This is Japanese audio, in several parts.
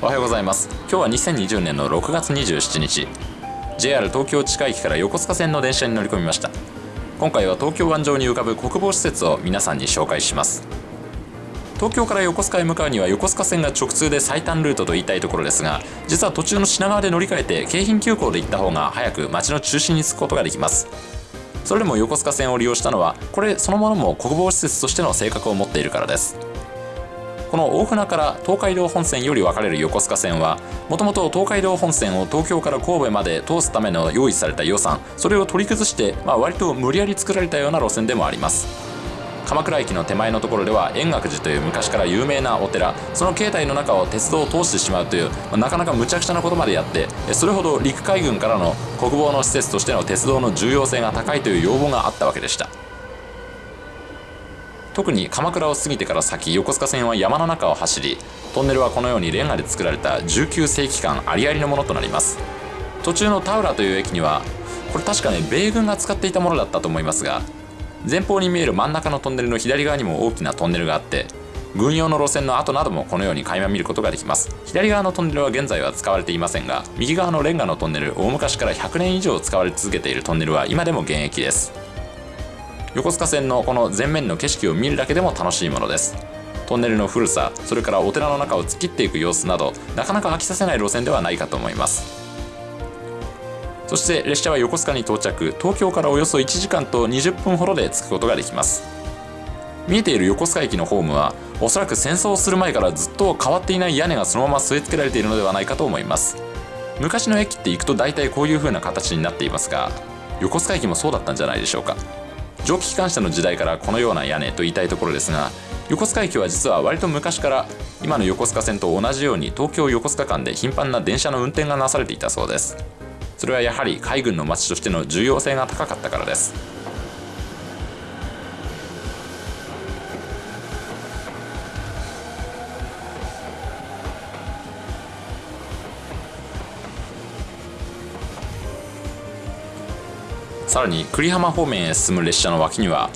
おはようございます。今日は2020年の6月27日。JR 東京地下駅から横須賀線の電車に乗り込みました。今回は東京湾上に浮かぶ国防施設を皆さんに紹介します。東京から横須賀へ向かうには横須賀線が直通で最短ルートと言いたいところですが実は途中の品川で乗り換えて京浜急行で行った方が早く街の中心に着くことができます。それでも横須賀線を利用したのはこれそのものも国防施設としての性格を持っているからです。この大船から東海道本線より分かれる横須賀線はもともと東海道本線を東京から神戸まで通すための用意された予算それを取り崩して、まあ、割と無理やり作られたような路線でもあります。鎌倉駅の手前のところでは円覚寺という昔から有名なお寺。その境内の中を鉄道を通してしまうという、まあ、なかなか無茶苦茶なことまでやってそれほど陸海軍からの国防の施設としての鉄道の重要性が高いという要望があったわけでした。特に鎌倉を過ぎてから先横須賀線は山の中を走りトンネルはこのようにレンガで作られた19世紀間ありありのものとなります。途中の田浦という駅にはこれ確かね米軍が使っていたものだったと思いますが前方に見える真ん中のトンネルの左側にも大きなトンネルがあって軍用の路線の跡などもこのように垣間見ることができます。左側のトンネルは現在は使われていませんが右側のレンガのトンネル大昔から100年以上使われ続けているトンネルは今でも現役です。横須賀線のこの前面の景色を見るだけでも楽しいものです。トンネルの古さそれからお寺の中を突っ切っていく様子などなかなか飽きさせない路線ではないかと思います。そして列車は横須賀に到着。東京からおよそ1時間と20分ほどで着くことができます。見えている横須賀駅のホームはおそらく戦争をする前からずっと変わっていない屋根がそのまま据え付けられているのではないかと思います。昔の駅って行くと大体こういう風な形になっていますが横須賀駅もそうだったんじゃないでしょうか。蒸気機関車の時代からこのような屋根と言いたいところですが横須賀駅は実は割と昔から今の横須賀線と同じように東京横須賀間で頻繁な電車の運転がなされていたそうです。それはやはり海軍の街としての重要性が高かったからです。さらに久里浜方面へ進む列車の脇には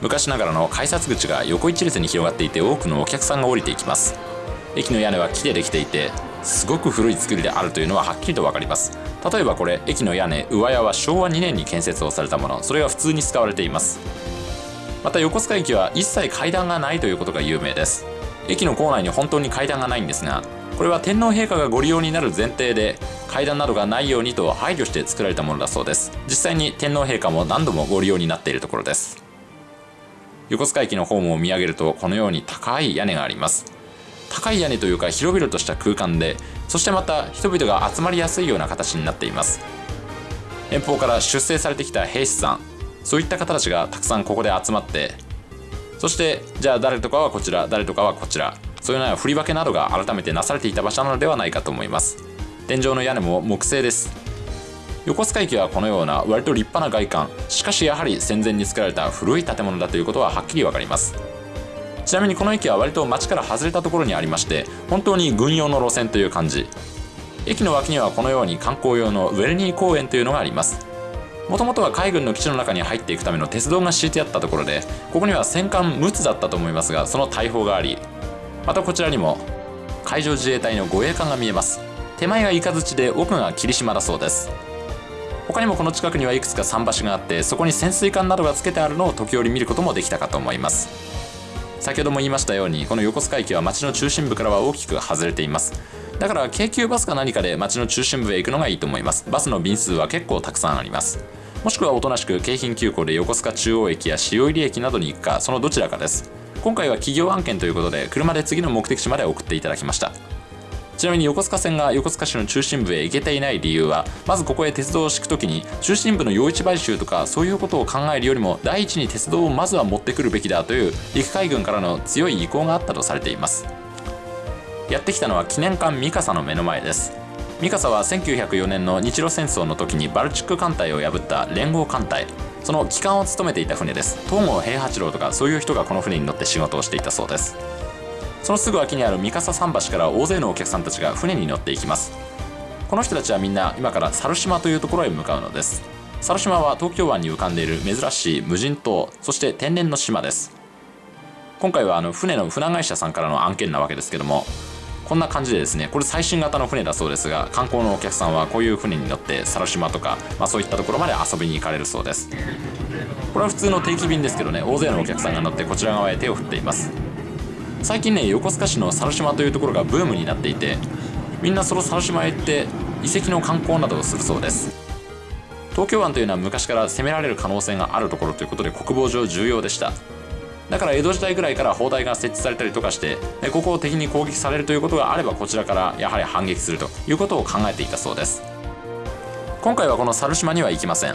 昔ながらの改札口が横一列に広がっていて多くのお客さんが降りていきます。駅の屋根は木でできていてすごく古い作りであるというのははっきりと分かります。例えばこれ駅の屋根上屋は昭和2年に建設をされたもの。それが普通に使われています。また横須賀駅は一切階段がないということが有名です。駅の構内に本当に階段がないんですがこれは天皇陛下がご利用になる前提で階段などがないようにと配慮して作られたものだそうです。実際に天皇陛下も何度もご利用になっているところです。横須賀駅のホームを見上げるとこのように高い屋根があります。高い屋根というか広々とした空間でそしてまた人々が集まりやすいような形になっています。遠方から出征されてきた兵士さんそういった方たちがたくさんここで集まってそしてじゃあ誰とかはこちら誰とかはこちらそういうような振り分けなどが改めてなされていた場所なのではないかと思います。天井の屋根も木製です。横須賀駅はこのような割と立派な外観。しかしやはり戦前に作られた古い建物だということははっきりわかります。ちなみにこの駅は割と街から外れたところにありまして本当に軍用の路線という感じ。駅の脇にはこのように観光用のウェルニー公園というのがあります。もともとは海軍の基地の中に入っていくための鉄道が敷いてあったところでここには戦艦陸奥だったと思いますがその大砲がありまたこちらにも海上自衛隊の護衛艦が見えます。手前が雷で奥が霧島だそうです。他にもこの近くにはいくつか桟橋があってそこに潜水艦などがつけてあるのを時折見ることもできたかと思います。先ほども言いましたようにこの横須賀駅は街の中心部からは大きく外れています。だから京急バスか何かで街の中心部へ行くのがいいと思います。バスの便数は結構たくさんあります。もしくはおとなしく京浜急行で横須賀中央駅や塩入駅などに行くかそのどちらかです。今回は企業案件ということで車で次の目的地まで送っていただきました。ちなみに横須賀線が横須賀市の中心部へ行けていない理由はまずここへ鉄道を敷く時に中心部の用地買収とかそういうことを考えるよりも第一に鉄道をまずは持ってくるべきだという陸海軍からの強い意向があったとされています。やってきたのは記念館三笠の目の前です。三笠は1904年の日露戦争の時にバルチック艦隊を破った連合艦隊。その機関を務めていた船です。東郷平八郎とかそういう人がこの船に乗って仕事をしていたそうです。そのすぐ脇にある三笠桟橋から大勢のお客さんたちが船に乗っていきます。この人たちはみんな今から猿島というところへ向かうのです。猿島は東京湾に浮かんでいる珍しい無人島そして天然の島です。今回はあの船の船会社さんからの案件なわけですけどもこんな感じでですねこれ最新型の船だそうですが観光のお客さんはこういう船に乗って猿島とか、まあ、そういったところまで遊びに行かれるそうです。これは普通の定期便ですけどね大勢のお客さんが乗ってこちら側へ手を振っています。最近ね横須賀市の猿島というところがブームになっていてみんなその猿島へ行って遺跡の観光などをするそうです。東京湾というのは昔から攻められる可能性があるところということで国防上重要でした。だから江戸時代ぐらいから砲台が設置されたりとかしてここを敵に攻撃されるということがあればこちらからやはり反撃するということを考えていたそうです。今回はこの猿島には行きません。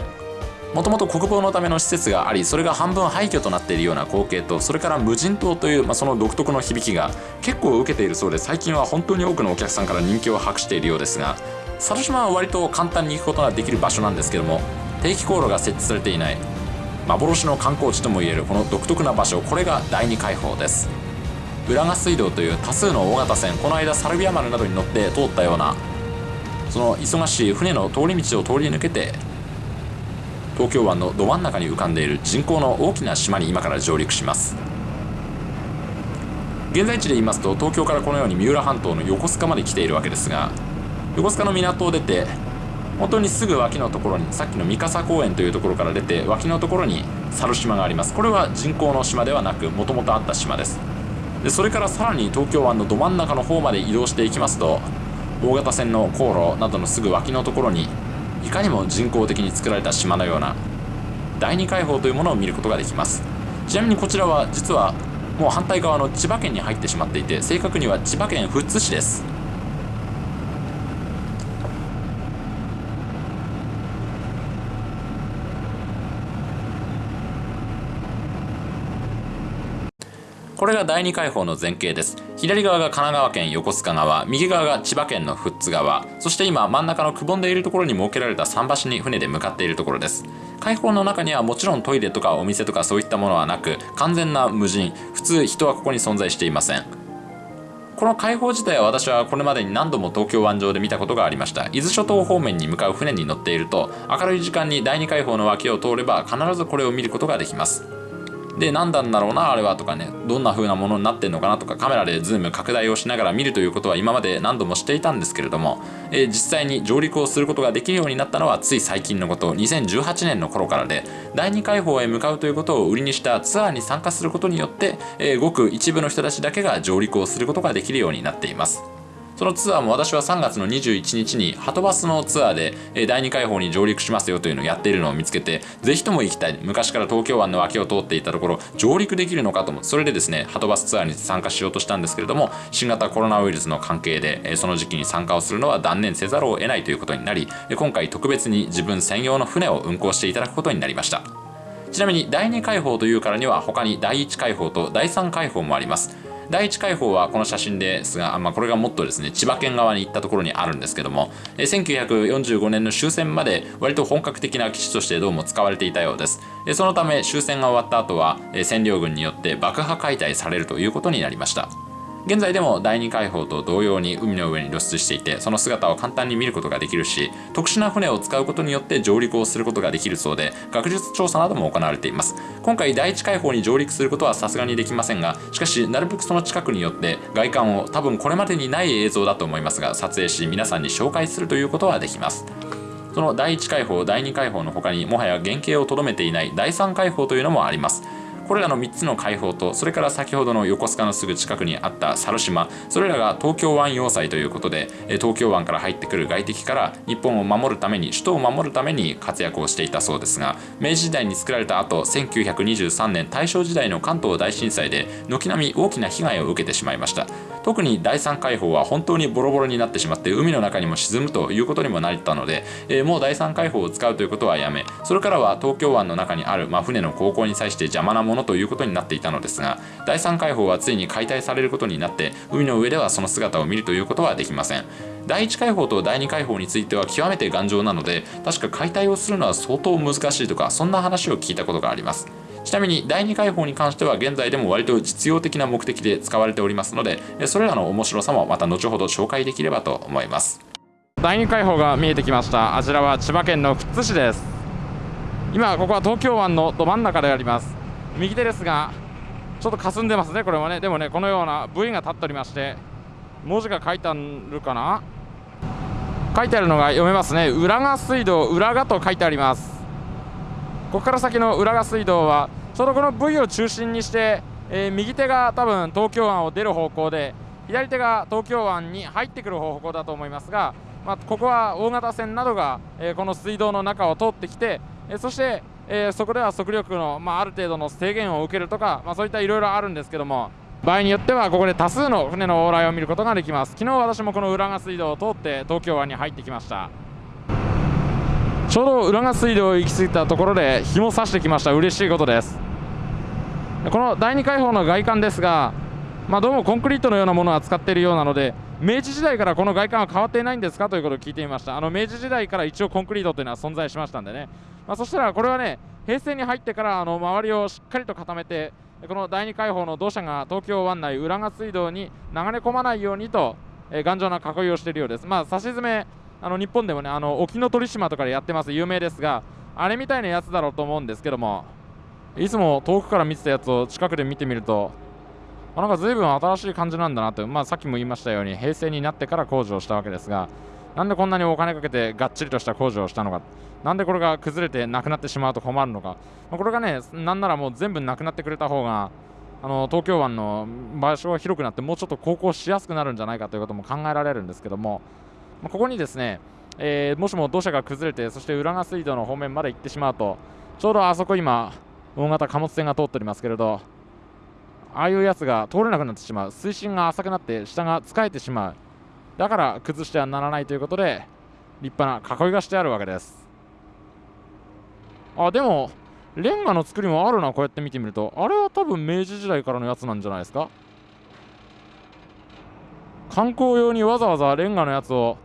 もともと国防のための施設がありそれが半分廃墟となっているような光景とそれから無人島という、まあ、その独特の響きが結構受けているそうで最近は本当に多くのお客さんから人気を博しているようですが猿島は割と簡単に行くことができる場所なんですけども定期航路が設置されていない。幻の観光地ともいえるこの独特な場所これが第二海堡です。浦賀水道という多数の大型船この間サルビア丸などに乗って通ったようなその忙しい船の通り道を通り抜けて東京湾のど真ん中に浮かんでいる人工の大きな島に今から上陸します。現在地で言いますと東京からこのように三浦半島の横須賀まで来ているわけですが横須賀の港を出て本当にすぐ脇のところにさっきの三笠公園というところから出て脇のところに猿島があります。これは人工の島ではなくもともとあった島です。でそれからさらに東京湾のど真ん中の方まで移動していきますと大型船の航路などのすぐ脇のところにいかにも人工的に作られた島のような第二海堡というものを見ることができます。ちなみにこちらは実はもう反対側の千葉県に入ってしまっていて正確には千葉県富津市です。れが第二海堡の前景です。左側が神奈川県横須賀川右側が千葉県の富津川そして今真ん中のくぼんでいるところに設けられた桟橋に船で向かっているところです。海堡の中にはもちろんトイレとかお店とかそういったものはなく完全な無人普通人はここに存在していません。この海堡自体は私はこれまでに何度も東京湾上で見たことがありました。伊豆諸島方面に向かう船に乗っていると明るい時間に第二海堡の脇を通れば必ずこれを見ることができます。で何なんだろうなあれはとかねどんな風なものになってんのかなとかカメラでズーム拡大をしながら見るということは今まで何度もしていたんですけれども、えー、実際に上陸をすることができるようになったのはつい最近のこと2018年の頃からで第二海堡へ向かうということを売りにしたツアーに参加することによって、えー、ごく一部の人たちだけが上陸をすることができるようになっています。そのツアーも私は3月の21日にハトバスのツアーで第二海堡に上陸しますよというのをやっているのを見つけてぜひとも行きたい。昔から東京湾の脇を通っていたところ上陸できるのかと思それでですねハトバスツアーに参加しようとしたんですけれども新型コロナウイルスの関係でその時期に参加をするのは断念せざるを得ないということになり今回特別に自分専用の船を運航していただくことになりました。ちなみに第2海堡というからには他に第1海堡と第3海堡もあります。第一海堡はこの写真ですが、まあ、これがもっとですね千葉県側に行ったところにあるんですけども1945年の終戦まで割と本格的な基地としてどうも使われていたようです。そのため終戦が終わった後は占領軍によって爆破解体されるということになりました。現在でも第二海堡と同様に海の上に露出していてその姿を簡単に見ることができるし特殊な船を使うことによって上陸をすることができるそうで学術調査なども行われています。今回第一海堡に上陸することはさすがにできませんがしかしなるべくその近くによって外観を多分これまでにない映像だと思いますが撮影し皆さんに紹介するということはできます。その第1海堡第2海堡の他にもはや原型をとどめていない第3海堡というのもあります。これらの3つの海堡とそれから先ほどの横須賀のすぐ近くにあった猿島。それらが東京湾要塞ということで東京湾から入ってくる外敵から日本を守るために首都を守るために活躍をしていたそうですが明治時代に作られた後1923年大正時代の関東大震災で軒並み大きな被害を受けてしまいました。特に第3海堡は本当にボロボロになってしまって海の中にも沈むということにもなったので、えー、もう第3海堡を使うということはやめそれからは東京湾の中にある、まあ、船の航行に際して邪魔なものということになっていたのですが第3海堡はついに解体されることになって海の上ではその姿を見るということはできません。第1海堡と第2海堡については極めて頑丈なので確か解体をするのは相当難しいとかそんな話を聞いたことがあります。ちなみに第2回砲に関しては現在でも割と実用的な目的で使われておりますのでそれらの面白さもまた後ほど紹介できればと思います。第2回砲が見えてきました。あちらは千葉県の富津市です。今ここは東京湾のど真ん中であります。右手ですがちょっと霞んでますねこれはね。でもねこのような部位が立っておりまして文字が書いてあるかな？書いてあるのが読めますね。浦賀水道浦賀と書いてあります。ここから先の浦賀水道はちょうどこの V を中心にして、えー、右手が多分東京湾を出る方向で左手が東京湾に入ってくる方向だと思いますが、まあ、ここは大型船などが、えー、この水道の中を通ってきて、えー、そして、えそこでは速力の、まあ、ある程度の制限を受けるとか、まあ、そういったいろいろあるんですけども場合によってはここで多数の船の往来を見ることができます。昨日私もこの浦賀水道を通って東京湾に入ってきました。ちょうど浦賀水道を行き過ぎたところで日も差してきました。嬉しいことです。この第2海堡の外観ですがまあ、どうもコンクリートのようなものを扱っているようなので明治時代からこの外観は変わっていないんですか？ということを聞いてみました。あの明治時代から一応コンクリートというのは存在しましたんでね、まあ、そしたらこれはね平成に入ってからあの周りをしっかりと固めてこの第2海堡の土砂が東京湾内浦賀水道に流れ込まないようにと、えー、頑丈な囲いをしているようです。まあ差し詰めあの日本でもねあの沖ノ鳥島とかでやってます。有名ですがあれみたいなやつだろうと思うんですけども。いつも遠くから見てたやつを近くで見てみるとなんか随分新しい感じなんだなと、まあ、さっきも言いましたように平成になってから工事をしたわけですがなんでこんなにお金かけてがっちりとした工事をしたのかなんでこれが崩れてなくなってしまうと困るのかまこれがねなんならもう全部なくなってくれた方があの東京湾の場所が広くなってもうちょっと航行しやすくなるんじゃないかということも考えられるんですけどもまここにですね、えー、もしも土砂が崩れてそして浦賀水道の方面まで行ってしまうとちょうどあそこ今大型貨物船が通っておりますけれどああいうやつが通れなくなってしまう。水深が浅くなって下が使えてしまう。だから崩してはならないということで立派な囲いがしてあるわけです。あでもレンガの作りもあるな。こうやって見てみると。あれは多分明治時代からのやつなんじゃないですか。観光用にわざわざレンガのやつを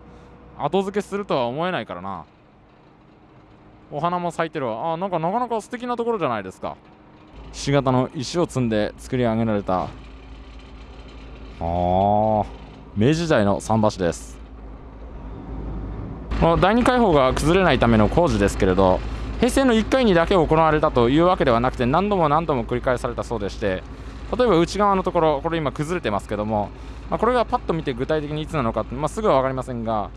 後付けするとは思えないからな。お花も咲いてるわ。あなんかなかなか素敵なところじゃないですか。ひし形の石を積んで作り上げられた。あ明治時代の桟橋です。この第二海堡が崩れないための工事ですけれど平成の1回にだけ行われたというわけではなくて何度も何度も繰り返されたそうでして例えば内側のところこれ今崩れてますけども、まあ、これがパッと見て具体的にいつなのか、まあ、すぐは分かりませんが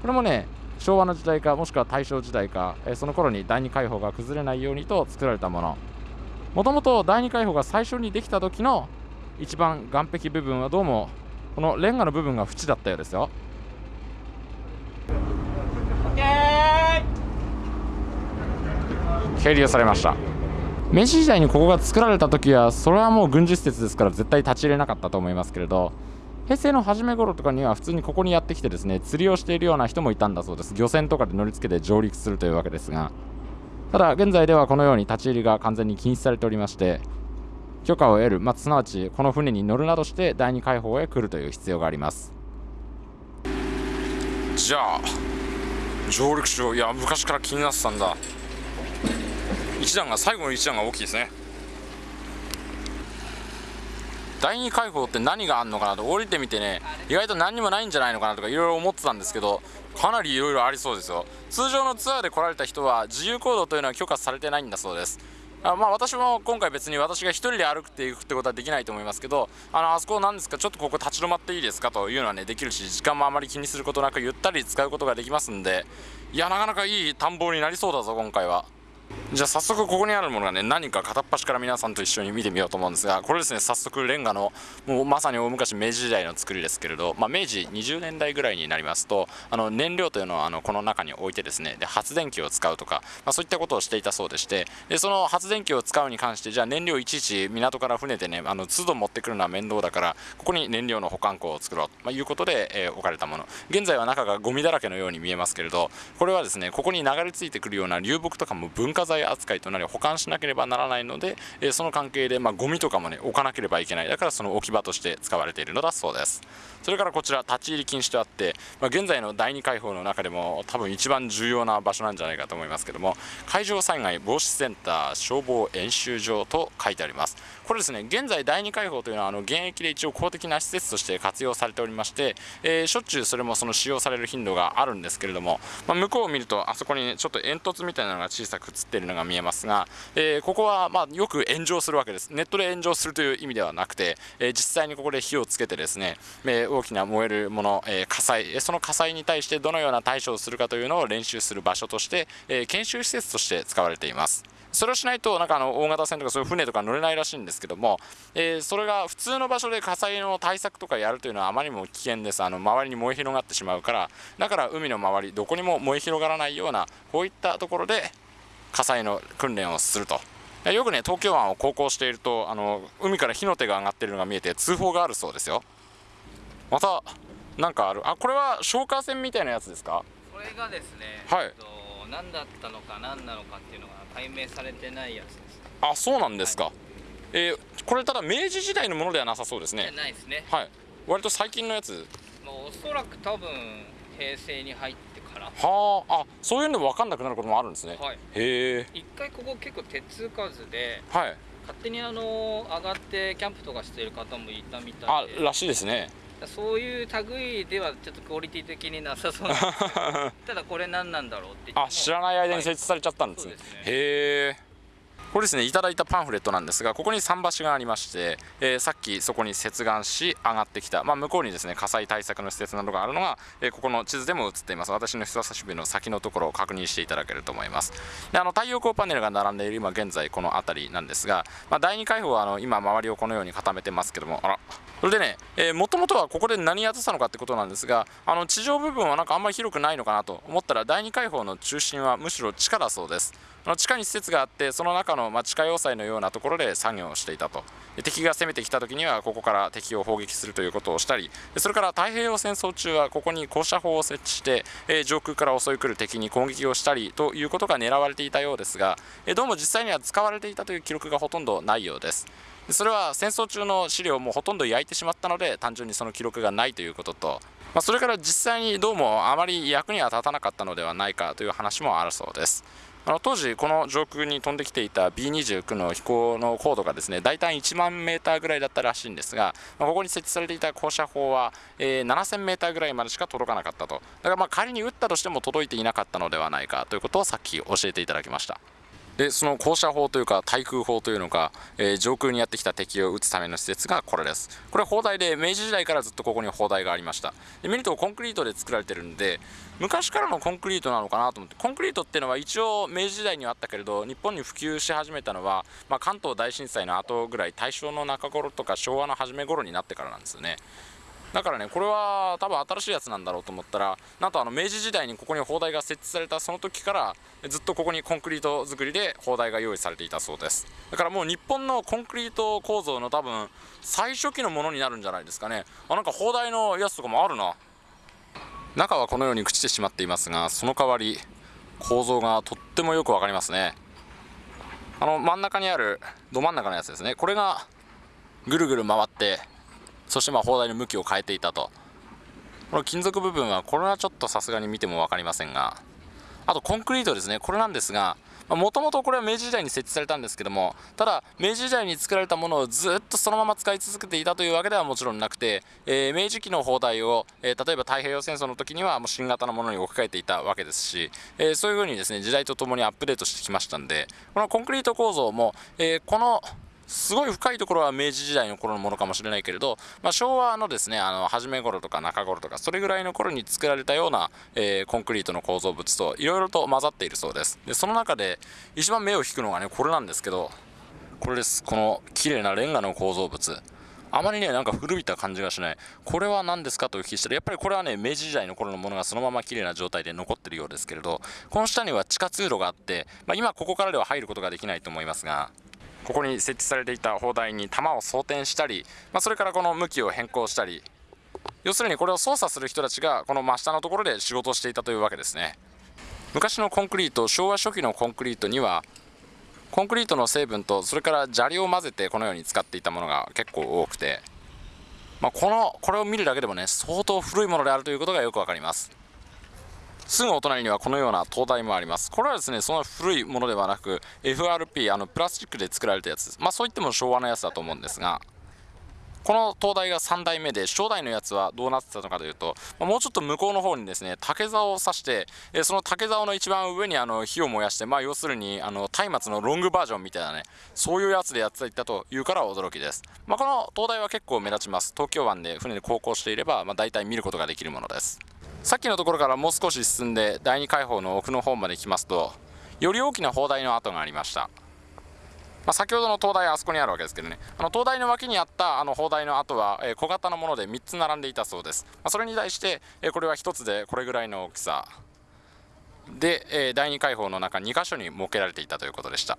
これもね昭和の時代かもしくは大正時代か、えその頃に第二海堡が崩れないようにと作られたもの。もともと第2海堡が最初にできた時の一番岸壁部分はどうもこのレンガの部分が縁だったようですよ。係留されました。明治時代にここが作られた時はそれはもう軍事施設ですから絶対立ち入れなかったと思いますけれど平成の初め頃とかには普通にここにやってきてですね釣りをしているような人もいたんだそうです。漁船とかで乗り付けて上陸するというわけですが。ただ現在ではこのように立ち入りが完全に禁止されておりまして許可を得る、まあ、すなわちこの船に乗るなどして第二海堡へ来るという必要があります。じゃあ上陸しよういや昔から気になってたんだ。一段が最後の一段が大きいですね。第二海堡って何があんのかなと降りてみてね意外と何にもないんじゃないのかなとかいろいろ思ってたんですけどかなりいろいろありそうですよ。通常のツアーで来られた人は自由行動というのは許可されてないんだそうです。あまあ私も今回別に私が1人で歩くっていくってことはできないと思いますけどあのあそこなんですかちょっとここ立ち止まっていいですかというのはねできるし時間もあまり気にすることなくゆったり使うことができますんでいやなかなかいい探訪になりそうだぞ今回は。じゃあ早速ここにあるものがね何か片っ端から皆さんと一緒に見てみようと思うんですがこれですね早速レンガのもうまさに大昔明治時代の作りですけれど、まあ、明治20年代ぐらいになりますとあの燃料というのはあのこの中に置いてですねで発電機を使うとか、まあ、そういったことをしていたそうでしてでその発電機を使うに関してじゃあ燃料いちいち港から船でねあの都度持ってくるのは面倒だからここに燃料の保管庫を作ろうと、ま、いうことで、えー、置かれたもの。現在は中がゴミだらけのように見えますけれどこれはですねここに流れ着いてくるような流木とかも文化財扱いとなり保管しなければならないので、えその関係で、まあ、ゴミとかもね置かなければいけない。だからその置き場として使われているのだそうです。それからこちら立ち入り禁止とあって、まあ、現在の第2海堡の中でも多分一番重要な場所なんじゃないかと思いますけども海上災害防止センター消防演習場と書いてあります。これですね現在第2海堡というのはあの現役で一応公的な施設として活用されておりまして、えー、しょっちゅうそれもその使用される頻度があるんですけれども、まあ、向こうを見るとあそこに、ね、ちょっと煙突みたいなのが小さく映っているのが見えますが、えー、ここはまよく炎上するわけです。ネットで炎上するという意味ではなくて、えー、実際にここで火をつけてですね、えー、大きな燃えるもの、え、火災。その火災に対してどのような対処をするかというのを練習する場所として、え、研修施設として使われています。それをしないとなんかあの大型船とかそういう船とか乗れないらしいんですけども、えー、それが普通の場所で火災の対策とかやるというのはあまりにも危険です。あの周りに燃え広がってしまうからだから海の周りどこにも燃え広がらないようなこういったところで火災の訓練をすると。よくね東京湾を航行しているとあの海から火の手が上がっているのが見えて通報があるそうですよ。またなんかある？あこれは消火栓みたいなやつですか？これがですね、はい、えっと、何だったのか何なのかっていうのが解明されてないやつです。あそうなんですか、はい、えー、これただ明治時代のものではなさそうですね。ないですね。はい。割と最近のやつ。もうおそらく多分平成に入ってから。はあ。あそういうの分かんなくなることもあるんですね、はい、へえ。一回ここ結構手つかずで、はい、勝手にあの上がってキャンプとかしてる方もいたみたいで。あらしいですねそういう類ではちょっとクオリティ的になさそう ただこれ何なんだろうって。あ知らない間に設置されちゃったんですね、はい、すね。へえこれですねいただいたパンフレットなんですがここに桟橋がありまして、えー、さっきそこに接岸し上がってきた、まあ、向こうにですね火災対策の施設などがあるのが、えー、ここの地図でも映っています。私の人差し指の先のところを確認していただけると思います。であの太陽光パネルが並んでいる今現在この辺りなんですが、まあ、第2回放はあの今周りをこのように固めてますけどもあらそれでね、えもともとはここで何やってたのかってことなんですがあの地上部分はなんかあんまり広くないのかなと思ったら第2回放の中心はむしろ地下だそうです。の地下に施設があってその中の、ま地下要塞のようなところで作業をしていたと。敵が攻めてきた時にはここから敵を砲撃するということをしたりそれから太平洋戦争中はここに高射砲を設置して、え上空から襲い来る敵に攻撃をしたりということが狙われていたようですが、えどうも実際には使われていたという記録がほとんどないようです。それは戦争中の資料もほとんど焼いてしまったので単純にその記録がないということと、まあ、それから実際にどうもあまり役には立たなかったのではないかという話もあるそうです。あの当時この上空に飛んできていた B29 の飛行の高度がですね大体1万メーターぐらいだったらしいんですが、まあ、ここに設置されていた降射砲は、えー、7000メーターぐらいまでしか届かなかったと。だからまあ仮に撃ったとしても届いていなかったのではないかということをさっき教えていただきました。でその降射砲というか対空砲というのか、えー、上空にやってきた敵を撃つための施設がこれです。これ砲台で明治時代からずっとここに砲台がありました。で見るとコンクリートで作られてるんで昔からのコンクリートなのかなと思ってコンクリートっていうのは一応明治時代にはあったけれど日本に普及し始めたのは、まあ、関東大震災の後ぐらい大正の中頃とか昭和の初め頃になってからなんですよね。だからねこれは多分新しいやつなんだろうと思ったらなんとあの明治時代にここに砲台が設置されたその時からずっとここにコンクリート作りで砲台が用意されていたそうです。だからもう日本のコンクリート構造の多分最初期のものになるんじゃないですかね。あなんか砲台のやつとかもあるな。中はこのように朽ちてしまっていますがその代わり構造がとってもよく分かりますね。あの真ん中にあるど真ん中のやつですね。これがぐるぐる回ってそしてまあ砲台の向きを変えていたと。この金属部分はこれはちょっとさすがに見ても分かりませんがあとコンクリートですね。これなんですがもともとこれは明治時代に設置されたんですけどもただ明治時代に作られたものをずっとそのまま使い続けていたというわけではもちろんなくて、えー、明治期の砲台を、えー、例えば太平洋戦争の時にはもう新型のものに置き換えていたわけですし、えー、そういうふうにですね時代とともにアップデートしてきましたんでこのコンクリート構造も、えこのすごい深いところは明治時代の頃のものかもしれないけれど、まあ、昭和のですねあの初め頃とか中頃とかそれぐらいの頃に作られたような、えー、コンクリートの構造物といろいろと混ざっているそうです。でその中で一番目を引くのがねこれなんですけどこれです。この綺麗なレンガの構造物。あまりね、なんか古びた感じがしない。これは何ですかとお聞きしたら、やっぱりこれはね、明治時代の頃のものがそのまま綺麗な状態で残ってるようですけれど、この下には地下通路があって、まあ、今ここからでは入ることができないと思いますが、ここに設置されていた砲台に弾を装填したり、まあ、それからこの向きを変更したり要するにこれを操作する人たちがこの真下のところで仕事をしていたというわけですね。昔のコンクリート昭和初期のコンクリートにはコンクリートの成分とそれから砂利を混ぜてこのように使っていたものが結構多くて、まあ、このこれを見るだけでもね相当古いものであるということがよく分かります。すぐお隣にはこのような灯台もあります。これはですねその古いものではなく FRP あのプラスチックで作られたやつ。ですまあそういっても昭和のやつだと思うんですがこの灯台が3台目で初代のやつはどうなってたのかというと、ま、もうちょっと向こうの方にですね竹竿を刺して、え、その竹竿の一番上にあの火を燃やしてまあ要するにあの松明のロングバージョンみたいなねそういうやつでやっていたというから驚きです、まあ、この灯台は結構目立ちます。東京湾で船で航行していれば、まあ、大体見ることができるものです。さっきのところからもう少し進んで第二海堡の奥の方まで行きますとより大きな砲台の跡がありました。まあ、先ほどの灯台あそこにあるわけですけどね。あの灯台の脇にあったあの砲台の跡は、小型のもので3つ並んでいたそうです、まあ、それに対して、これは1つでこれぐらいの大きさ。で、第2海堡の中2箇所に設けられていたということでした。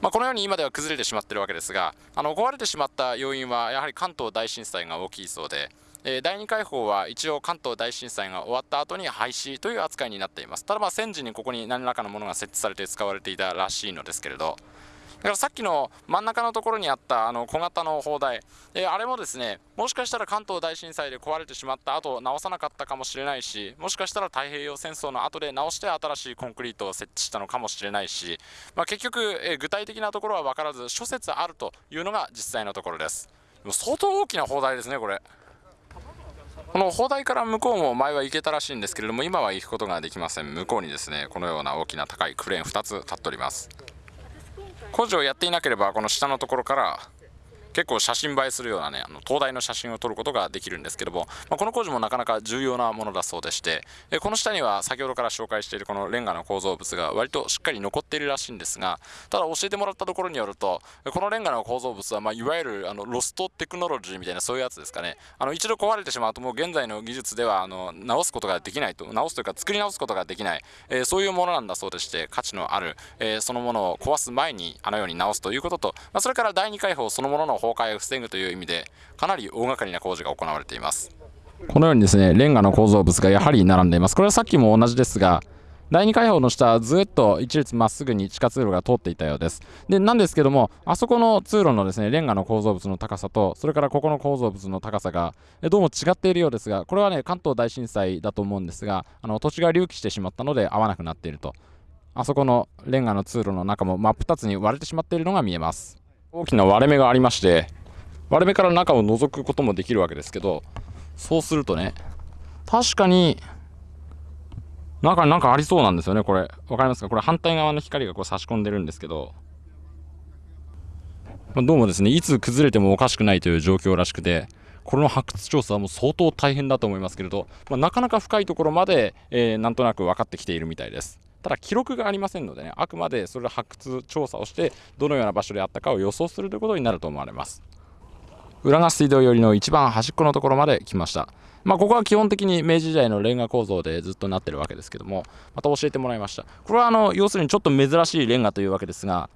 まあ、このように今では崩れてしまっているわけですがあの壊れてしまった要因はやはり関東大震災が大きいそうで、え、第2回砲は一応関東大震災が終わった後に廃止という扱いになっています。ただまあ戦時にここに何らかのものが設置されて使われていたらしいのですけれど。だからさっきの真ん中のところにあったあの小型の砲台、えー、あれもですねもしかしたら関東大震災で壊れてしまった後直さなかったかもしれないしもしかしたら太平洋戦争の後で直して新しいコンクリートを設置したのかもしれないし、まあ、結局、えー、具体的なところは分からず諸説あるというのが実際のところです。相当大きな砲台ですねこれ。この砲台から向こうも前は行けたらしいんですけれども今は行くことができません。向こうにですねこのような大きな高いクレーン2つ立っております。工事をやっていなければこの下のところから結構写真映えするようなねあの灯台の写真を撮ることができるんですけども、まあ、この工事もなかなか重要なものだそうでしてえこの下には先ほどから紹介しているこのレンガの構造物が割としっかり残っているらしいんですがただ教えてもらったところによるとこのレンガの構造物は、まあ、いわゆるあのロストテクノロジーみたいなそういうやつですかね。あの一度壊れてしまうともう現在の技術ではあの直すことができないと直すというか作り直すことができない、えー、そういうものなんだそうでして価値のある、えー、そのものを壊す前にあのように直すということと、まあ、それから第2回砲そのものの崩壊を防ぐという意味でかなり大掛かりな工事が行われています。このようにですねレンガの構造物がやはり並んでいます。これはさっきも同じですが第2開放の下ずっと一列まっすぐに地下通路が通っていたようです。でなんですけどもあそこの通路のですねレンガの構造物の高さとそれからここの構造物の高さがどうも違っているようですがこれはね関東大震災だと思うんですがあの土地が隆起してしまったので合わなくなっていると。あそこのレンガの通路の中も真っ二つに割れてしまっているのが見えます。大きな割れ目がありまして割れ目から中を覗くこともできるわけですけどそうするとね確かに中になんかありそうなんですよねこれ。分かりますか？これ反対側の光がこう差し込んでるんですけど、まあ、どうもですねいつ崩れてもおかしくないという状況らしくてこの発掘調査はもう相当大変だと思いますけれど、まあ、なかなか深いところまで、えー、なんとなく分かってきているみたいです。ただ記録がありませんのでねあくまでそれを発掘調査をしてどのような場所であったかを予想するということになると思われます浦賀水道寄りの一番端っこのところまで来ました。まあ、ここは基本的に明治時代のレンガ構造でずっとなってるわけですけども、また教えてもらいました。これはあの要するにちょっと珍しいレンガというわけですが、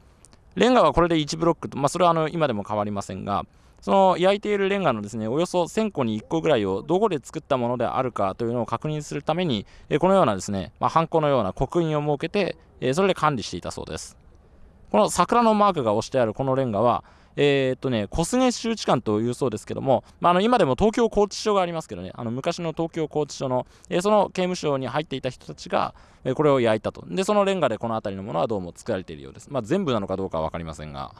レンガはこれで1ブロックと、まあ、それはあの今でも変わりませんが、その焼いているレンガのですねおよそ1000個に1個ぐらいをどこで作ったものであるかというのを確認するために、このようなですね、まあ、ハンコのような刻印を設けて、それで管理していたそうです。この桜のマークが押してあるこのレンガは、えー、っとね、小菅周知館というそうですけども、まあ、あの今でも東京拘置所がありますけどね、あの昔の東京拘置所の、えー、その刑務所に入っていた人たちが、えー、これを焼いたと。で、そのレンガでこの辺りのものはどうも作られているようです。まあ、全部なのかどうかは分かりませんが。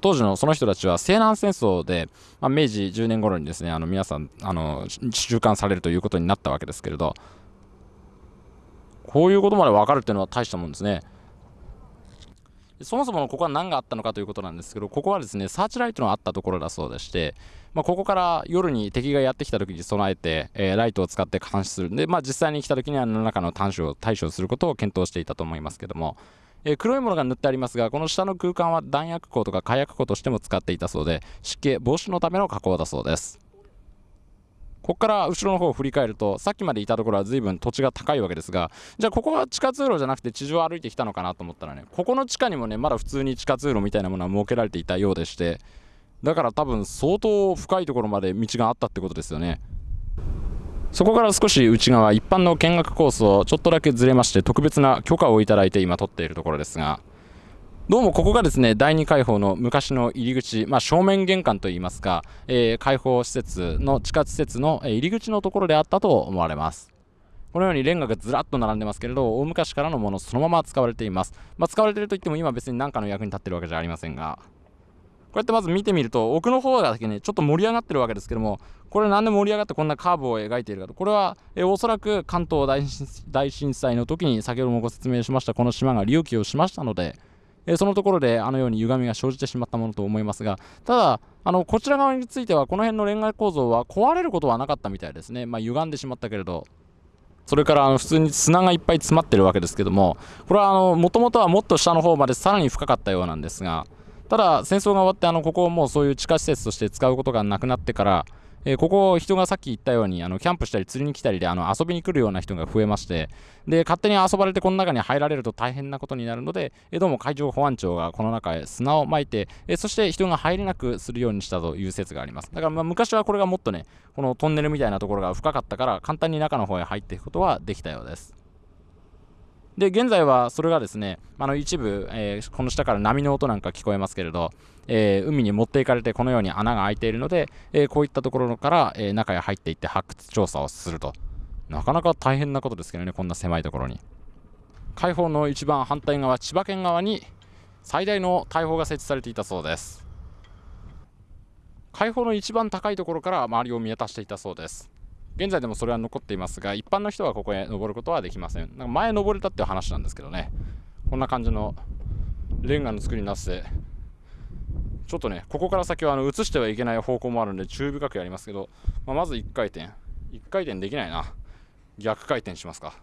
当時のその人たちは西南戦争で、まあ、明治10年頃にですねあの皆さんあの収監されるということになったわけですけれどこういうことまで分かるっていうのは大したもんですね。そもそもここは何があったのかということなんですけどここはですねサーチライトのあったところだそうでして、まあ、ここから夜に敵がやってきた時に備えて、えー、ライトを使って監視するんで、まあ、実際に来た時には何らかの短所を対処することを検討していたと思いますけども、えー、黒いものが塗ってありますがこの下の空間は弾薬庫とか火薬庫としても使っていたそうで湿気防止のための加工だそうです。ここから後ろの方を振り返るとさっきまでいたところは随分土地が高いわけですがじゃあここは地下通路じゃなくて地上を歩いてきたのかなと思ったらねここの地下にもねまだ普通に地下通路みたいなものは設けられていたようでしてだから多分相当深いところまで道があったってことですよね。そこから少し内側一般の見学コースをちょっとだけずれまして特別な許可をいただいて今撮っているところですがどうもここがですね第2開放の昔の入り口、まあ、正面玄関といいますか、えー、開放施設の地下施設の入り口のところであったと思われます。このようにレンガがずらっと並んでますけれど大昔からのものそのまま使われています、まあ、使われているといっても今別に何かの役に立ってるわけじゃありませんが。こうやってまず見てみると奥の方だけねちょっと盛り上がってるわけですけどもこれなんで盛り上がってこんなカーブを描いているかと。これは、えおそらく関東大震災の時に先ほどもご説明しましたこの島が隆起をしましたので、えそのところであのように歪みが生じてしまったものと思いますがただあのこちら側についてはこの辺のレンガ構造は壊れることはなかったみたいですね。まあ歪んでしまったけれど。それからあの普通に砂がいっぱい詰まってるわけですけどもこれはもともとはもっと下の方までさらに深かったようなんですがただ戦争が終わってあのここをもうそういう地下施設として使うことがなくなってからえー、ここ人がさっき言ったようにあのキャンプしたり釣りに来たりであの遊びに来るような人が増えましてで勝手に遊ばれてこの中に入られると大変なことになるので、えー、どうも海上保安庁がこの中へ砂をまいて、えー、そして人が入れなくするようにしたという説があります。だからまあ昔はこれがもっとねこのトンネルみたいなところが深かったから簡単に中の方へ入っていくことはできたようです。で現在はそれがですねあの一部、えー、この下から波の音なんか聞こえますけれど、えー、海に持っていかれてこのように穴が開いているので、えー、こういったところから、え中へ入っていって発掘調査をすると。なかなか大変なことですけどねこんな狭いところに。海堡の一番反対側千葉県側に最大の大砲が設置されていたそうです。海堡の一番高いところから周りを見渡していたそうです。現在でもそれは残っていますが一般の人はここへ登ることはできません。なんか前登れたっていう話なんですけどね。こんな感じのレンガの作りになってちょっとねここから先はあの移してはいけない方向もあるんで注意深くやりますけど、まあ、まず1回転。1回転できないな。逆回転しますか。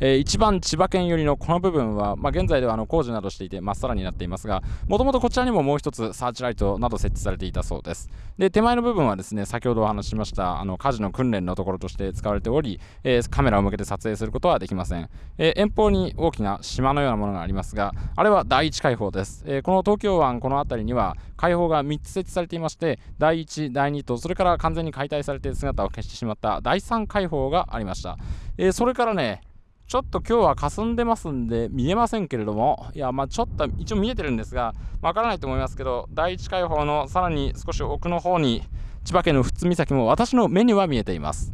えー、一番千葉県寄りのこの部分は、まあ、現在ではあの工事などしていてまっさらになっていますがもともとこちらにももう一つサーチライトなど設置されていたそうです。で手前の部分はですね先ほどお話ししましたあの火事の訓練のところとして使われており、えー、カメラを向けて撮影することはできません、えー、遠方に大きな島のようなものがありますがあれは第一海堡です、えこの東京湾この辺りには海堡が3つ設置されていまして第1第2とそれから完全に解体されて姿を消してしまった第3海堡がありました、えそれからねちょっと今日は霞んでますんで見えませんけれども、いや、まあちょっと一応見えてるんですが、わからないと思いますけど、第一海堡のさらに少し奥の方に、千葉県の富津岬も私の目には見えています。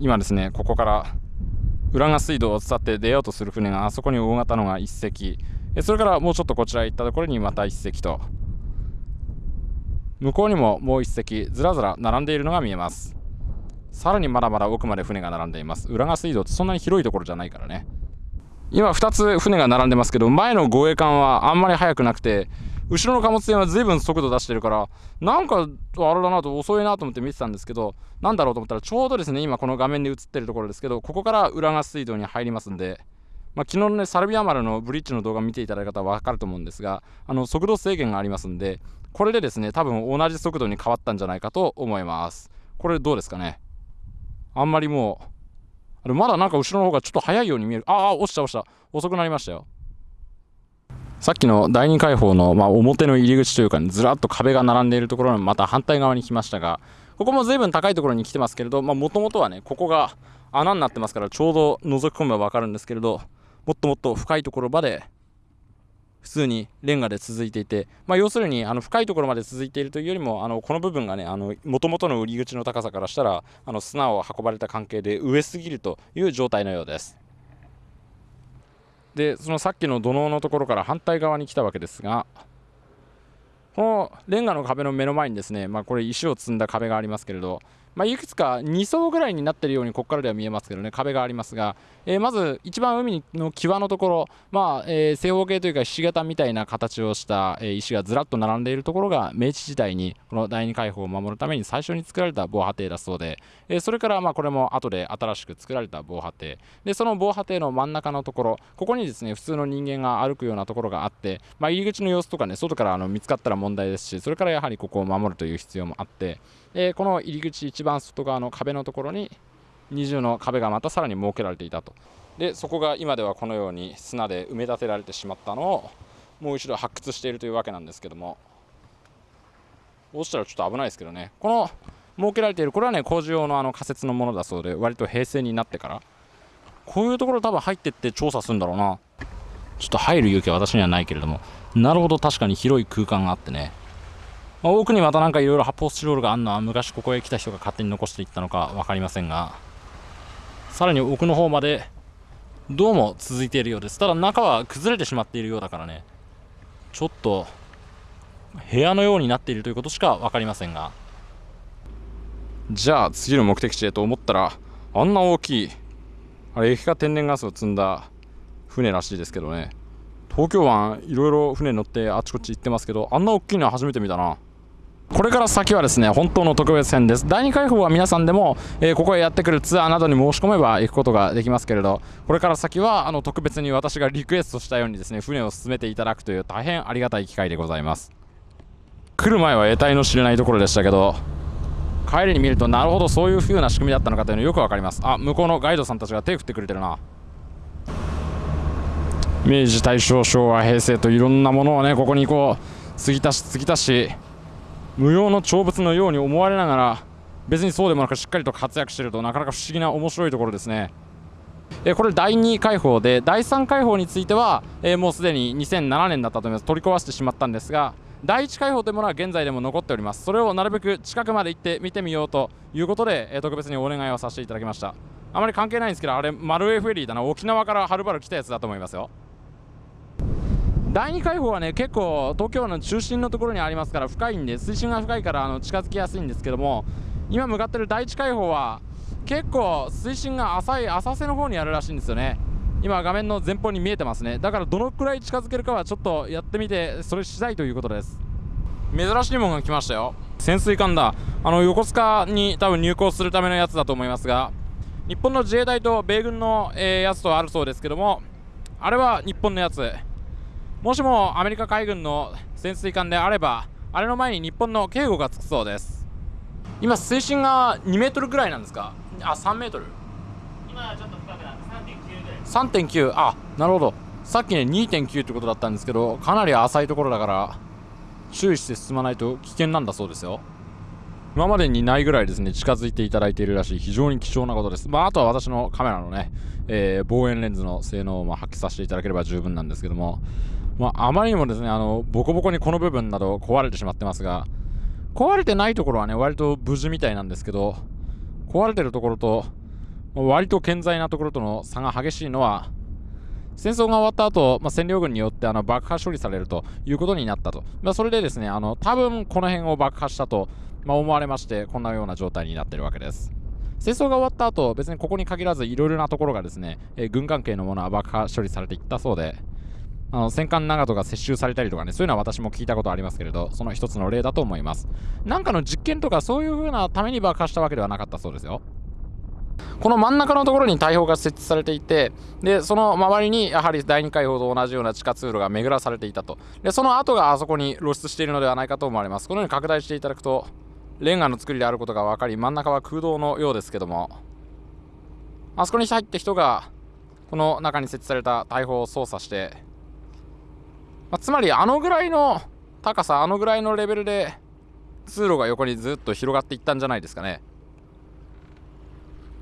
今ですね、ここから浦賀水道を伝って出ようとする船があそこに大型のが1隻、それからもうちょっとこちら行ったところにまた1隻と、向こうにももう1隻ずらずら並んでいるのが見えます。さらにまだまだ奥まで船が並んでいます。浦賀水道ってそんなに広いところじゃないからね。今2つ船が並んでますけど前の護衛艦はあんまり速くなくて後ろの貨物船は随分速度出してるからなんかあれだなと遅いなと思って見てたんですけどなんだろうと思ったらちょうどですね今この画面で映ってるところですけどここから浦賀水道に入りますんでまあ、昨日のねサルビア丸のブリッジの動画見ていただいた方は分かると思うんですがあの速度制限がありますんでこれでですね多分同じ速度に変わったんじゃないかと思います。これどうですかね？あんまりもうあれまだなんか後ろの方がちょっと早いように見える。ああ落ちた落ちた。遅くなりましたよ。さっきの第二海堡の、まあ、表の入り口というか、ね、ずらっと壁が並んでいるところのまた反対側に来ましたがここも随分高いところに来てますけれどもともとはねここが穴になってますからちょうど覗き込めば分かるんですけれどもっともっと深いところまで普通にレンガで続いていて、まあ、要するにあの深いところまで続いているというよりもあのこの部分がねもともとの売り口の高さからしたらあの砂を運ばれた関係で上すぎるという状態のようです。でそのさっきの土のうのところから反対側に来たわけですがこのレンガの壁の目の前にですね、まあ、これ石を積んだ壁がありますけれどまあ、いくつか2層ぐらいになっているようにここからでは見えますけどね壁がありますが、えー、まず一番海の際のところ、まあえー、正方形というかひし形みたいな形をした、えー、石がずらっと並んでいるところが明治時代にこの第二海堡を守るために最初に作られた防波堤だそうで、えー、それからまあこれも後で新しく作られた防波堤。でその防波堤の真ん中のところここにですね普通の人間が歩くようなところがあって、まあ、入り口の様子とかね外からあの見つかったら問題ですしそれからやはりここを守るという必要もあってえー、この入り口一番外側の壁のところに二重の壁がまたさらに設けられていたと。でそこが今ではこのように砂で埋め立てられてしまったのをもう一度発掘しているというわけなんですけども。落ちたらちょっと危ないですけどね。この設けられているこれはね工事用のあの仮設のものだそうで割と平成になってから。こういうところ多分入ってって調査するんだろうな。ちょっと入る勇気は私にはないけれども。なるほど確かに広い空間があってね。まあ、奥にまたなんかいろいろ発泡スチロールがあるのは昔ここへ来た人が勝手に残していったのか分かりませんが。さらに奥の方までどうも続いているようです。ただ中は崩れてしまっているようだからね。ちょっと部屋のようになっているということしか分かりませんが。じゃあ次の目的地へと思ったらあんな大きいあれ液化天然ガスを積んだ船らしいですけどね。東京湾いろいろ船乗ってあちこち行ってますけどあんな大きいのは初めて見たな。これから先はですね本当の特別編です。第2回放は皆さんでも、えー、ここへやってくるツアーなどに申し込めば行くことができますけれどこれから先はあの特別に私がリクエストしたようにですね船を進めていただくという大変ありがたい機会でございます。来る前は得体の知れないところでしたけど帰りに見るとなるほどそういう風な仕組みだったのかというのよく分かります。あ向こうのガイドさんたちが手振ってくれてるな。明治大正昭和平成といろんなものをねここにこう継ぎ足し継ぎ足し無用の長物のように思われながら別にそうでもなくしっかりと活躍しているとなかなか不思議な面白いところですね。えこれ第2回放で第3回放については、えもうすでに2007年だったと思います。取り壊してしまったんですが第1回放というものは現在でも残っております。それをなるべく近くまで行って見てみようということで、え特別にお願いをさせていただきました。あまり関係ないんですけどあれマルエフェリーだな。沖縄からはるばる来たやつだと思いますよ。第2海堡はね結構東京の中心のところにありますから深いんで水深が深いからあの近づきやすいんですけども今向かってる第1海堡は結構水深が浅い浅瀬の方にあるらしいんですよね。今画面の前方に見えてますね。だからどのくらい近づけるかはちょっとやってみてそれ次第ということです。珍しいものが来ましたよ。潜水艦だ。あの横須賀に多分入港するためのやつだと思いますが日本の自衛隊と米軍の、えー、やつとあるそうですけどもあれは日本のやつ。もしもアメリカ海軍の潜水艦であればあれの前に日本の警護がつくそうです。今水深が2メートルぐらいなんですか？あ3メートル？今はちょっと深くなって3.9ぐらい3.9あなるほど。さっきね2.9ってことだったんですけどかなり浅いところだから注意して進まないと危険なんだそうですよ。今までにないぐらいですね近づいていただいているらしい。非常に貴重なことです。まああとは私のカメラのね、えー、望遠レンズの性能をま発揮させていただければ十分なんですけどもまあ、あまりにもですね、あの、ボコボコにこの部分など壊れてしまってますが、壊れてないところはね、割と無事みたいなんですけど、壊れてるところと、割と健在なところとの差が激しいのは、戦争が終わった後、まあ、占領軍によってあの爆破処理されるということになったと。まあ、それでですね、あの、多分この辺を爆破したと、まあ、思われまして、こんなような状態になってるわけです。戦争が終わった後、別にここに限らずいろいろなところがですね、えー、軍関係のものは爆破処理されていったそうで、あの戦艦長門が接収されたりとかね、そういうのは私も聞いたことありますけれど、その一つの例だと思います。なんかの実験とかそういう風なために爆破したわけではなかったそうですよ。この真ん中のところに大砲が設置されていて、で、その周りにやはり第2回砲と同じような地下通路が巡らされていたと。で、その後があそこに露出しているのではないかと思われます。このように拡大していただくと、レンガの作りであることが分かり、真ん中は空洞のようですけども、あそこに入って人が、この中に設置された大砲を操作して、まあ、つまりあのぐらいの高さあのぐらいのレベルで通路が横にずっと広がっていったんじゃないですかね。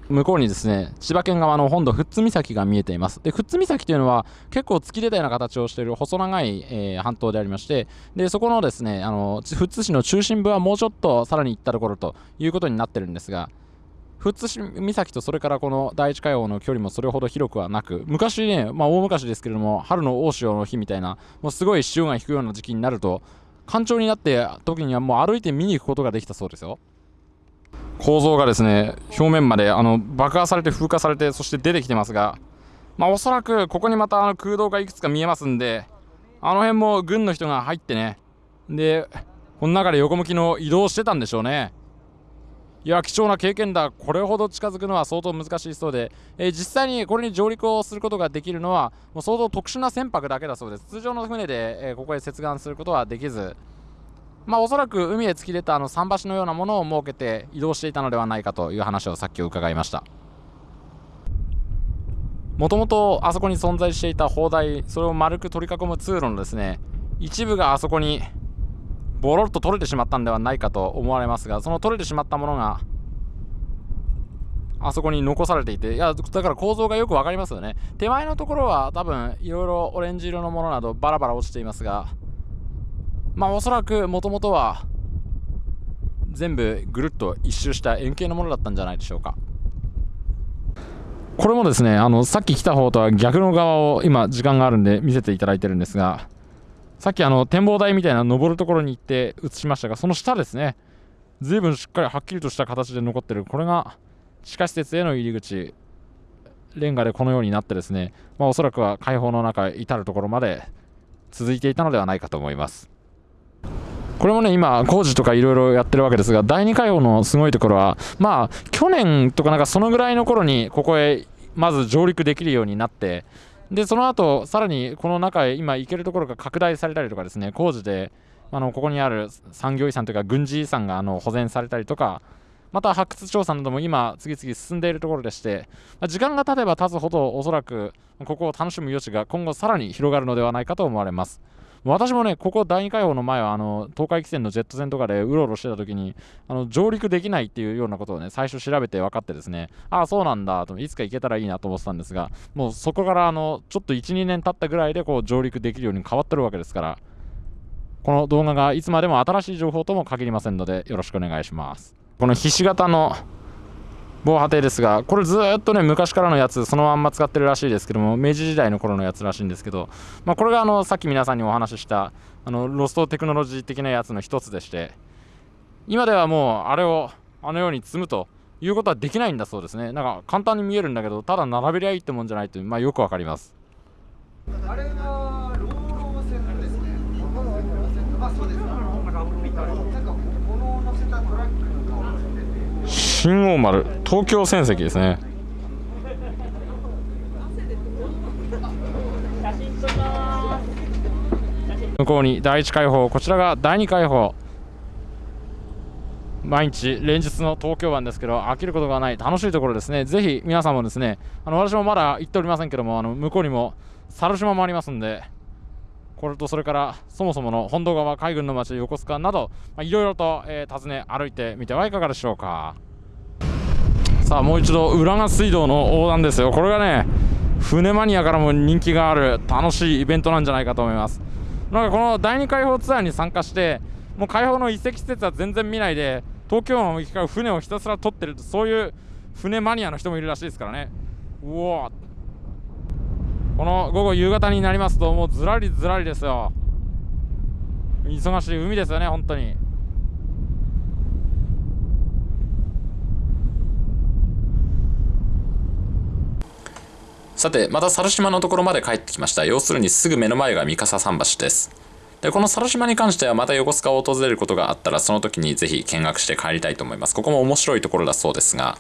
向こうにですね千葉県側の本土富津岬が見えています。で富津岬というのは結構突き出たような形をしている細長い、えー、半島でありましてでそこのですねあの富津市の中心部はもうちょっとさらに行ったところということになってるんですが富津岬とそれからこの第一海洋の距離もそれほど広くはなく昔ね、まあ、大昔ですけれども春の大潮の日みたいなもうすごい潮が引くような時期になると干潮になって時にはもう歩いて見に行くことができたそうですよ。構造がですね表面まであの爆破されて風化されてそして出てきてますがまあおそらくここにまたあの空洞がいくつか見えますんであの辺も軍の人が入ってねでこの中で横向きの移動してたんでしょうね。いや貴重な経験だ。これほど近づくのは相当難しいそうで、えー、実際にこれに上陸をすることができるのはもう相当特殊な船舶だけだそうです。通常の船で、えー、ここへ接岸することはできず。まあおそらく海へ突き出たあの桟橋のようなものを設けて移動していたのではないかという話をさっき伺いました。もともとあそこに存在していた砲台それを丸く取り囲む通路のですね一部があそこにボロッと取れてしまったんではないかと思われますがその取れてしまったものがあそこに残されていていやだから構造がよく分かりますよね。手前のところは多分いろいろオレンジ色のものなどバラバラ落ちていますがまあおそらくもともとは全部ぐるっと一周した円形のものだったんじゃないでしょうか。これもですねあのさっき来た方とは逆の側を今時間があるんで見せていただいてるんですがさっきあの展望台みたいな登るところに行って映しましたがその下ですね。随分しっかりはっきりとした形で残ってる。これが地下施設への入り口レンガでこのようになってですね、まあ、おそらくは開放の中至るところまで続いていたのではないかと思います。これもね今工事とかいろいろやってるわけですが第2開放のすごいところはまあ去年とかなんかそのぐらいの頃にここへまず上陸できるようになってでその後さらにこの中へ今行けるところが拡大されたりとかですね工事であのここにある産業遺産というか軍事遺産があの保全されたりとかまた発掘調査なども今次々進んでいるところでして時間が経てば経つほどおそらくここを楽しむ余地が今後さらに広がるのではないかと思われます。私もねここ第2回放の前はあの東海汽船のジェット船とかでうろうろしてた時にあの上陸できないっていうようなことをね最初調べて分かってですねああそうなんだといつか行けたらいいなと思ってたんですがもうそこからあのちょっと12年経ったぐらいでこう上陸できるように変わってるわけですからこの動画がいつまでも新しい情報とも限りませんのでよろしくお願いします。このひし形の防波堤ですがこれずっとね昔からのやつそのまんま使ってるらしいですけども明治時代の頃のやつらしいんですけど、まあ、これがあのさっき皆さんにお話ししたあのロストテクノロジー的なやつの一つでして今ではもうあれをあのように積むということはできないんだそうですねなんか簡単に見えるんだけどただ並べりゃいいってもんじゃないという、まあ、よくわかりますあれはローロー線ですね。あ、そうです。なんか物を乗せたトラックの。新大丸東京船籍ですね。向こうに第1開放こちらが第2開放。毎日連日の東京湾ですけど飽きることがない楽しいところですね。ぜひ皆さんもですねあの私もまだ行っておりませんけどもあの向こうにも猿島もありますんでこれとそれからそもそもの本土川海軍の町横須賀などいろいろと、えー訪ね歩いてみてはいかがでしょうか。さあもう一度浦賀水道の横断ですよ。これがね船マニアからも人気がある楽しいイベントなんじゃないかと思います。なんかこの第2開放ツアーに参加してもう開放の遺跡施設は全然見ないで東京湾を行き交う船をひたすら撮ってるそういう船マニアの人もいるらしいですからね。うおこの午後夕方になりますともうずらりずらりですよ。忙しい海ですよね本当に。さてまた猿島のところまで帰ってきました。要するにすぐ目の前が三笠桟橋です。でこの猿島に関してはまた横須賀を訪れることがあったらその時にぜひ見学して帰りたいと思います。ここも面白いところだそうですが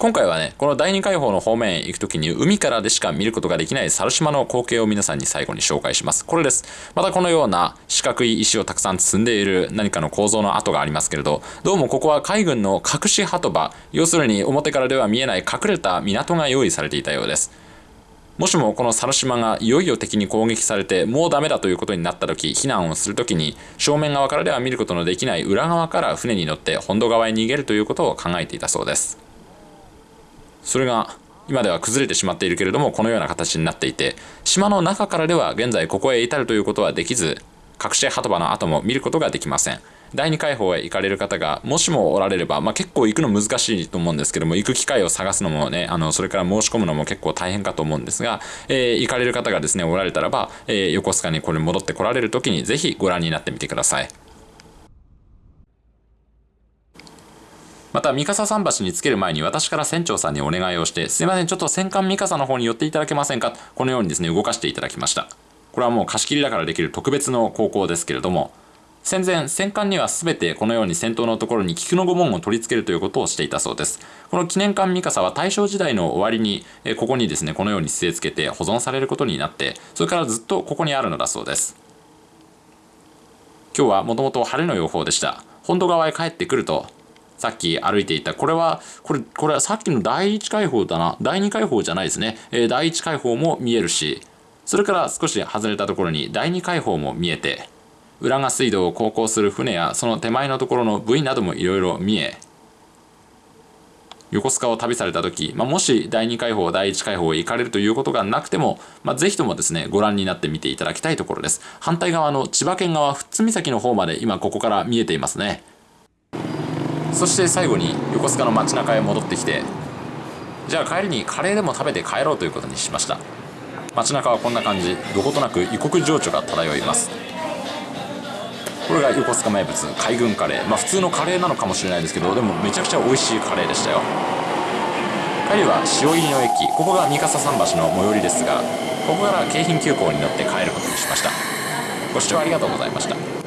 今回はねこの第2開放の方面へ行く時に海からでしか見ることができない猿島の光景を皆さんに最後に紹介します。これです。またこのような四角い石をたくさん積んでいる何かの構造の跡がありますけれどどうもここは海軍の隠し鳩場要するに表からでは見えない隠れた港が用意されていたようです。もしもこの猿島がいよいよ敵に攻撃されてもうダメだということになった時避難をする時に正面側からでは見ることのできない裏側から船に乗って本土側へ逃げるということを考えていたそうです。それが今では崩れてしまっているけれどもこのような形になっていて島の中からでは現在ここへ至るということはできず隠し鳩場の跡も見ることができません。第2回放へ行かれる方がもしもおられれば、まあ、結構行くの難しいと思うんですけども行く機会を探すのもねあのそれから申し込むのも結構大変かと思うんですが、えー行かれる方がですねおられたらば、えー横須賀にこれ戻ってこられる時にぜひご覧になってみてください。また三笠桟橋につける前に私から船長さんにお願いをしてすいませんちょっと戦艦三笠の方に寄っていただけませんか？このようにですね動かしていただきました。これはもう貸し切りだからできる特別の航行ですけれども戦前戦艦には全てこのように先頭のところに菊の御紋を取り付けるということをしていたそうです。この記念艦三笠は大正時代の終わりにここにですねこのように据え付けて保存されることになってそれからずっとここにあるのだそうです。今日はもともと晴れの予報でした。本土側へ帰ってくるとさっき歩いていた。これはこれこれはさっきの第1開放だな。第2開放じゃないですね、えー第1開放も見えるし。それから少し外れたところに第2開放も見えて。浦賀水道を航行する船やその手前のところの部位などもいろいろ見え。横須賀を旅された時、まあ、もし第2開放第1開放へ行かれるということがなくても、まあ、ぜひともですねご覧になってみていただきたいところです。反対側の千葉県側富津岬の方まで今ここから見えていますね。そして最後に横須賀の街中へ戻ってきてじゃあ帰りにカレーでも食べて帰ろうということにしました。街中はこんな感じ。どことなく異国情緒が漂います。これが横須賀名物海軍カレー。まあ普通のカレーなのかもしれないですけどでもめちゃくちゃ美味しいカレーでしたよ。帰りは塩入りの駅。ここが三笠桟橋の最寄りですがここから京浜急行に乗って帰ることにしました。ご視聴ありがとうございました。